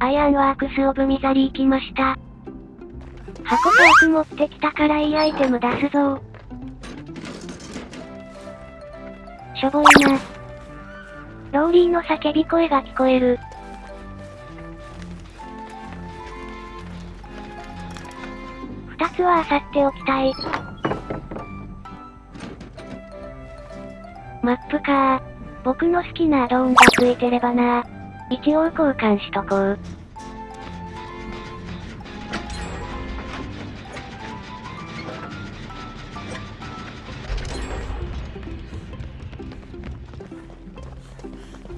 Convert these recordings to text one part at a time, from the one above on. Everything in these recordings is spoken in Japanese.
Ironworks of Misery 来ました。箱パーク持ってきたからいいアイテム出すぞしょぼいな。ローリーの叫び声が聞こえる。二つは漁っておきたい。マップか僕の好きなアドオンがついてればな一応交換しとこう。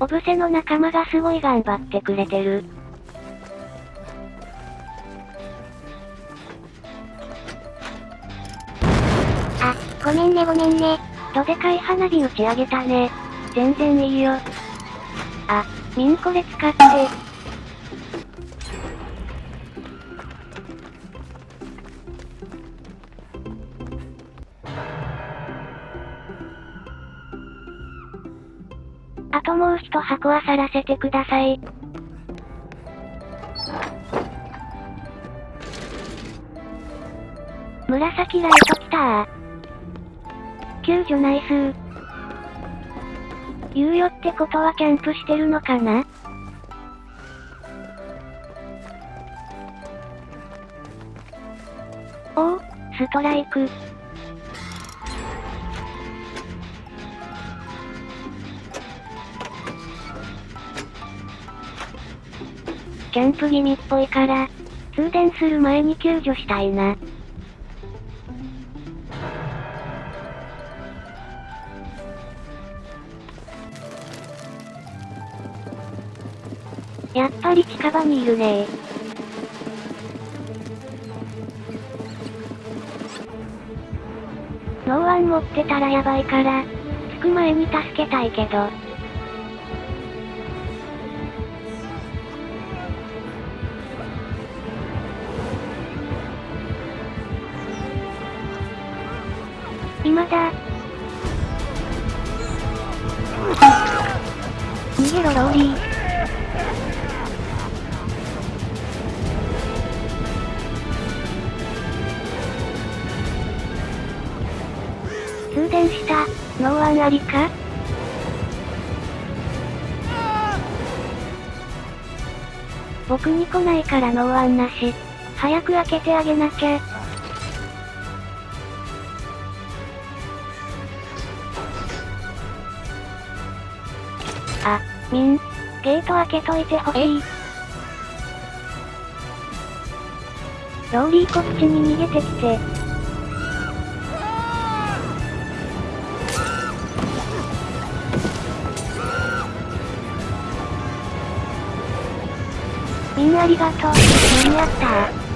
オブセの仲間がすごい頑張ってくれてる。あ、ごめんねごめんね。どでかい花火打ち上げたね。全然いいよ。あ、ミンこれ使って。あともう一箱は去らせてください。紫ライト来たー。救助ナイスー。猶予ってことはキャンプしてるのかな？おお、ストライク。キャンプ気味っぽいから、通電する前に救助したいな。やっぱり近場にいるねノーワン持ってたらやばいから、着く前に助けたいけど。今だ。逃げろローリー。通電した。ノーワンありか僕に来ないからノーワンなし。早く開けてあげなきゃ。あ、ミン。ゲート開けといてほしい。ローリーこっちに逃げてきて。ありがとう。間に合った